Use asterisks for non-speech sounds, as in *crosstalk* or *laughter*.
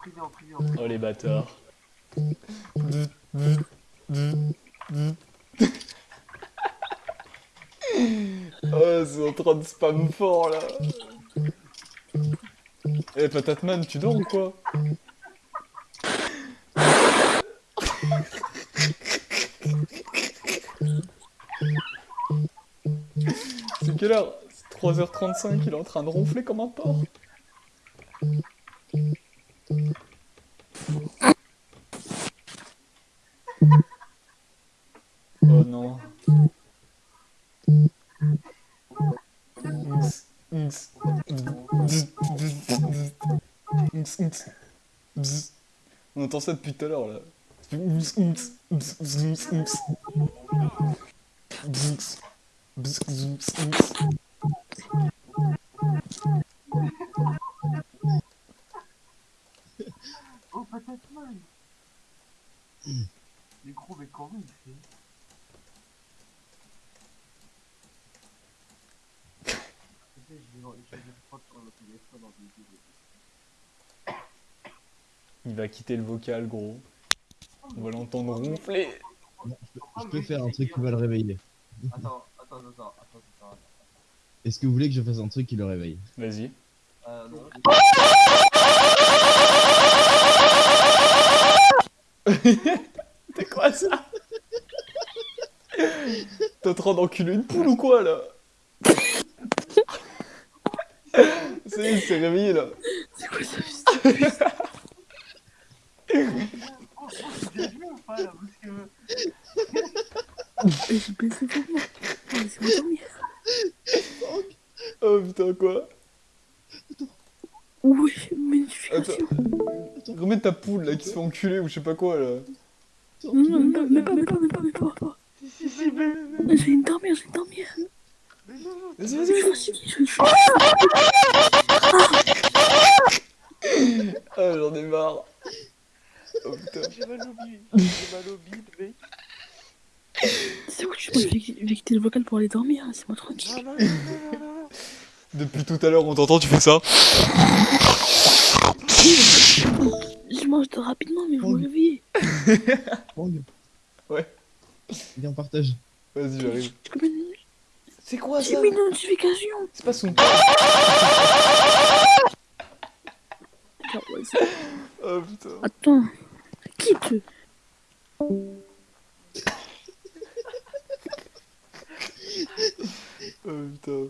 Privé en privé en Oh les bâtards. *laughs* oh, c'est en train de spam fort là. Eh, Patatman, tu dors ou quoi *laughs* C'est quelle heure? C'est 3h35, il est en train de ronfler comme un porc. Oh non. On entend ça depuis tout à l'heure là. Peut-être mal. Les gros, mais comment il fait je. Il va quitter le vocal gros. On va l'entendre ronfler. Je, peux, faire un truc qui va le réveiller. Attends, attends, attends, attends, attends, attends. Est-ce que vous voulez que je fasse un truc qui le réveille? Vas-y. Euh, non. C'est quoi ça T'es en train d'enculer une poule ou quoi là C'est il s'est réveillé là. C'est quoi ça moi. Oh, Laissez-moi dormir. Oh putain quoi Oui, magnification. Remets ta poule là qui se fait enculer ou je sais pas quoi là. Non, non, même pas, même pas, même pas, même pas, pas. pas. Si, si, mais. Je vais dormir, je vais dormir. Vas-y Je vas-y suis fatigué, je suis Ah j'en ai marre. Oh putain. J'ai mal au bide, j'ai mal au bide, mec. C'est vais je vais quitter le vocal pour aller dormir, hein, laissez-moi tranquille. Non, non, non, non, non, non. Depuis tout à l'heure on t'entend tu fais ça. Je mange de rapidement, mais vous me réveillez. *laughs* Bang. Ouais. Viens, on partage. Vas-y j'arrive. C'est quoi J'ai mis une notification. C'est pas son. *laughs* *laughs* Oh putain. Attends. Quitte. Oh putain.